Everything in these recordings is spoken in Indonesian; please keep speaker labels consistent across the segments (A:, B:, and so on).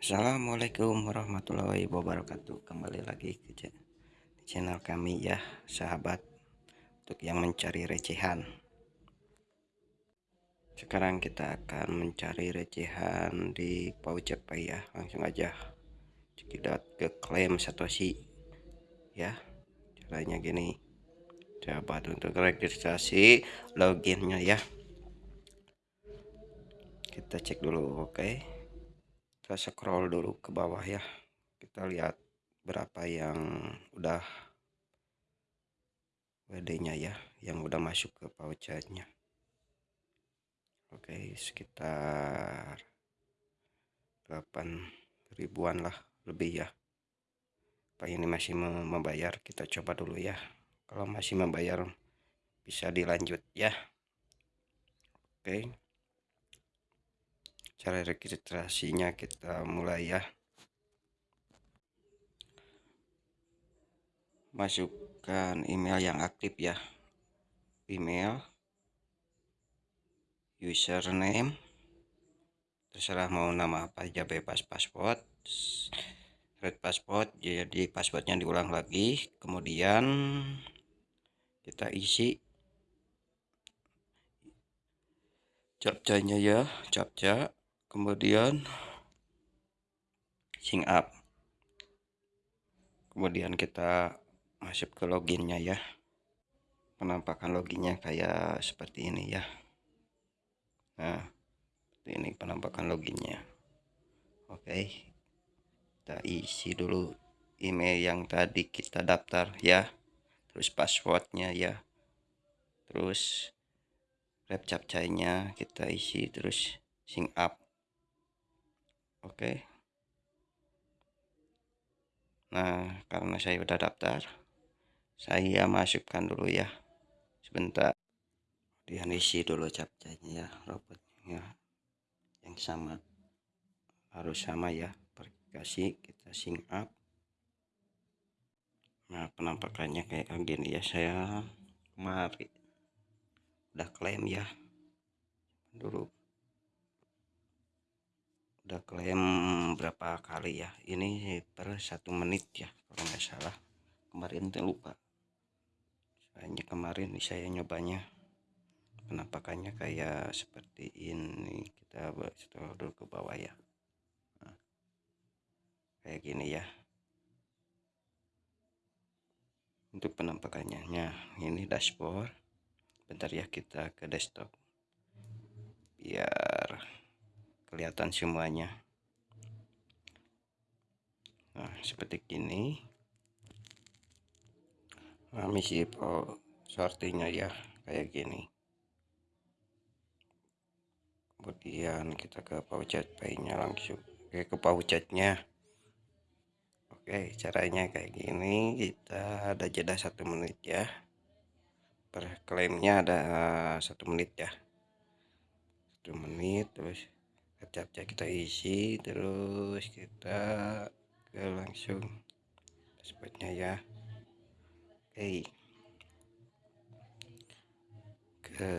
A: Assalamualaikum warahmatullahi wabarakatuh. Kembali lagi ke channel kami ya sahabat Untuk yang mencari recehan. Sekarang kita akan mencari recehan di Pay ya. Langsung aja Cekidot ke klaim Satoshi Ya. Caranya gini. Sahabat untuk registrasi loginnya ya. Kita cek dulu oke. okay? Kita scroll dulu ke bawah ya. Kita lihat berapa yang udah WD nya ya yang udah masuk ke pouchetnya oke sekitar 8 ribuan lah lebih ya. Apa ini masih membayar? Kita coba dulu ya. Kalau masih membayar bisa dilanjut ya. Oke cara registrasinya kita mulai ya. Masukkan email yang aktif ya. Email username terserah mau nama apa aja bebas password red password jadi passwordnya diulang lagi. Kemudian kita isi captcha-nya ya captcha kemudian sing up. Kemudian kita masuk ke loginnya ya. Penampakan loginnya kayak seperti ini ya. Nah ini penampakan loginnya. Oke kita isi dulu email yang tadi kita daftar ya. Terus passwordnya ya. Terus rep captcha-nya kita isi terus sing up Oke. Nah, karena saya udah daftar, saya masukkan dulu ya. Sebentar. Kemudian isi dulu captchanya ya, robotnya yang sama. Harus sama ya, verifikasi kita sing up. Nah, penampakannya kayak gini ya, saya kemarin udah klaim ya. Dulu udah klaim berapa kali ya? Ini per satu menit ya kalau nggak salah. Kemarin tuh lupa. Soalnya kemarin saya nyobanya. Penampakannya kayak seperti ini. Kita scroll dulu ke bawah ya. Nah, kayak gini ya. Untuk penampakannya. Nah, ini dashboard. Bentar ya kita ke desktop. Biar kelihatan semuanya. Nah seperti ini nah, misi sortingnya ya kayak gini. Kemudian kita ke pouchet pay nya langsung. Oke, ke pouchetnya Oke caranya kayak gini. Kita ada jeda satu menit ya. Per klaimnya ada satu menit ya. Satu menit terus captcha kita isi terus kita ke langsung dashboardnya ya. Oke. Ke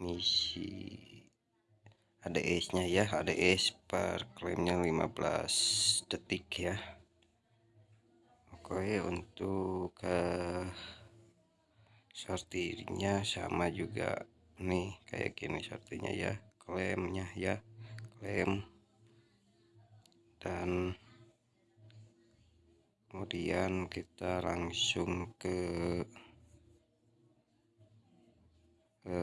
A: misi ADS nya ya ADS per klaimnya 15 detik ya. Oke untuk ke sortirnya sama juga nih kayak gini sortirnya ya klaimnya ya klaim. Dan kemudian kita langsung ke ke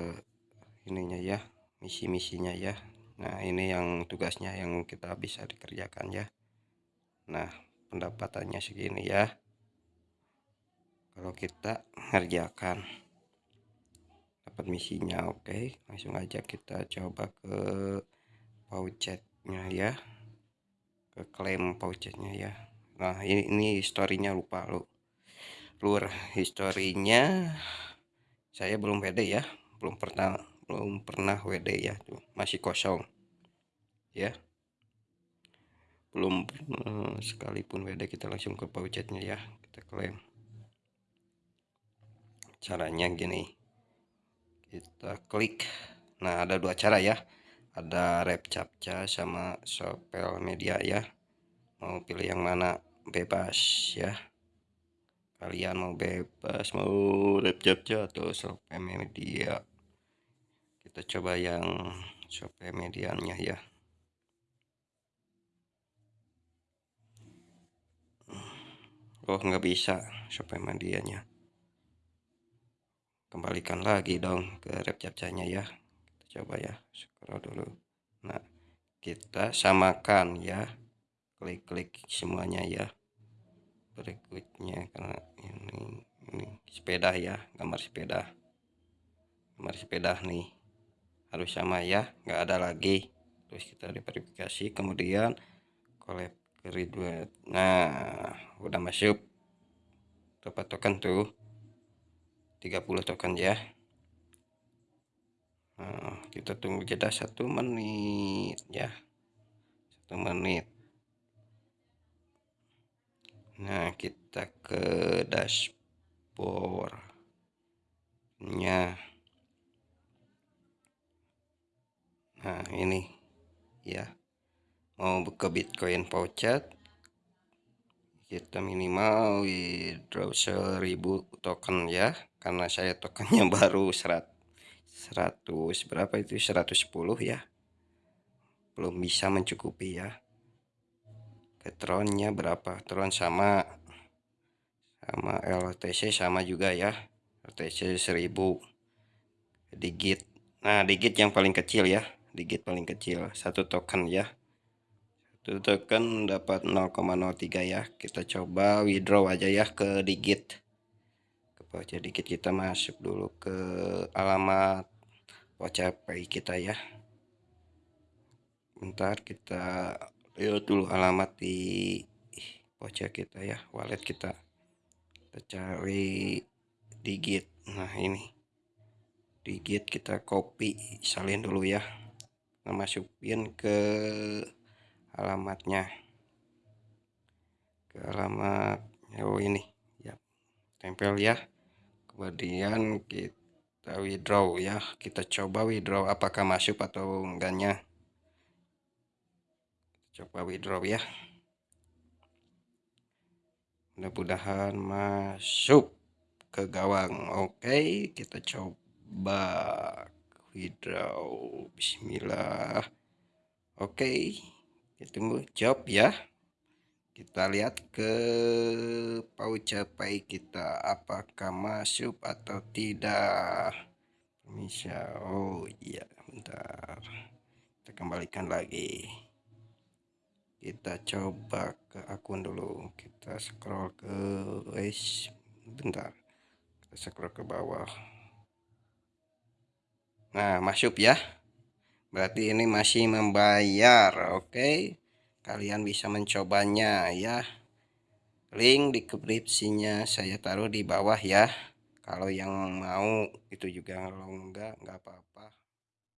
A: ininya ya misi-misinya ya. Nah ini yang tugasnya yang kita bisa dikerjakan ya. Nah pendapatannya segini ya. Kalau kita ngerjakan dapat misinya oke? Langsung aja kita coba ke pouchetnya ya. Ke klaim pouchetnya ya. Nah ini ini historinya lupa lu. Lur historinya saya belum WD ya. Belum pernah belum pernah WD ya. Tuh masih kosong. Ya. Belum eh, sekalipun WD kita langsung ke pouchetnya ya. Kita klaim. Caranya gini kita klik. Nah ada dua cara ya. Ada rep captcha sama sopel media ya. Mau pilih yang mana? Bebas ya. Kalian mau bebas mau rep captcha atau sopel media? Kita coba yang sopel medianya ya. Oh nggak bisa sopel medianya kembalikan lagi dong ke rep captchanya ya. Kita coba ya scroll dulu. Nah kita samakan ya. Klik-klik semuanya ya. Berikutnya karena ini ini sepeda ya gambar sepeda. Gambar sepeda nih. Harus sama ya nggak ada lagi. Terus kita diverifikasi kemudian collab graduate nah udah masuk. Dapat token tuh 30 token ya nah, kita tunggu jeda satu menit ya satu menit Nah, kita ke dashboardnya. Nah, ini ya. Mau buka Bitcoin voucher kita minimal withdraw 1000 token ya karena saya tokennya baru 100 100 berapa itu? 110 ya. Belum bisa mencukupi ya. Tronnya berapa? Tron sama sama LTC sama juga ya. LTC 1000 digit. Nah digit yang paling kecil ya. Digit paling kecil. Satu token ya token dapat 0,03 ya. Kita coba withdraw aja ya ke digit. Ke voucher digit kita masuk dulu ke alamat voucher pay kita ya. Bentar kita lihat dulu alamat di voucher kita ya wallet kita. Kita cari digit. Nah ini. Digit kita copy salin dulu ya. Kita masukin ke alamatnya. Ke alamat oh ini. Ya tempel ya. Kemudian kita withdraw ya. Kita coba withdraw apakah masuk atau enggaknya. Coba withdraw ya. Mudah-mudahan masuk ke gawang. Oke kita coba withdraw. Bismillah. Oke. kita tunggu. Job ya. Kita lihat ke paucapai kita. Apakah masuk atau tidak? Bisa oh iya. Bentar. Kita kembalikan lagi. Kita coba ke akun dulu. Kita scroll ke guys bentar. Kita scroll ke bawah. Nah masuk ya berarti ini masih membayar oke? Okay? kalian bisa mencobanya ya. Link di deskripsinya saya taruh di bawah ya. Kalau yang mau itu juga kalau enggak enggak apa-apa